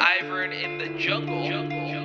Ivern in the jungle. jungle.